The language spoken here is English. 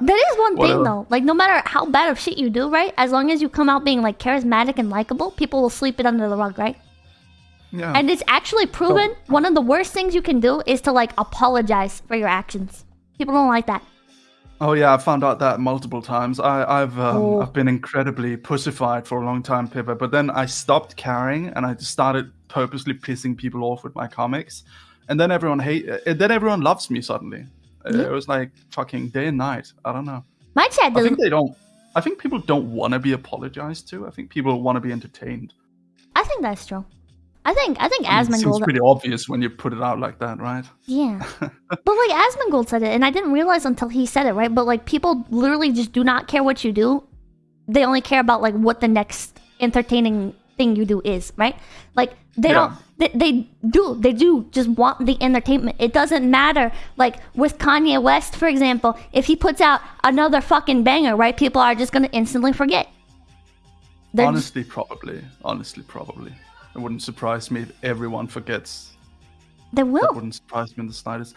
That is one Whatever. thing though. Like no matter how bad of shit you do, right? As long as you come out being like charismatic and likable, people will sweep it under the rug, right? Yeah. And it's actually proven one of the worst things you can do is to like apologize for your actions. People don't like that. Oh yeah, I found out that multiple times. I, I've um, Oh. I've been incredibly pussified for a long time, Pippa. But then I stopped caring, and I just started purposely pissing people off with my comics, and then everyone hate. And then everyone loves me suddenly. Yeah. It was like fucking day and night. I don't know. My chat I doesn't. think they don't. I think people don't want to be apologized to. I think people want to be entertained. I think that's true. I think I think I mean, it seems pretty obvious when you put it out like that, right? Yeah, but like Asmongold said it, and I didn't realize until he said it, right? But like people literally just do not care what you do; they only care about like what the next entertaining thing you do is, right? Like they Yeah. don't. They, they do. They do just want the entertainment. It doesn't matter. Like with Kanye West, for example, if he puts out another fucking banger, right? People are just gonna instantly forget. They're just- Honestly, probably. Honestly, probably. It wouldn't surprise me if everyone forgets they That will. wouldn't surprise me in the slightest.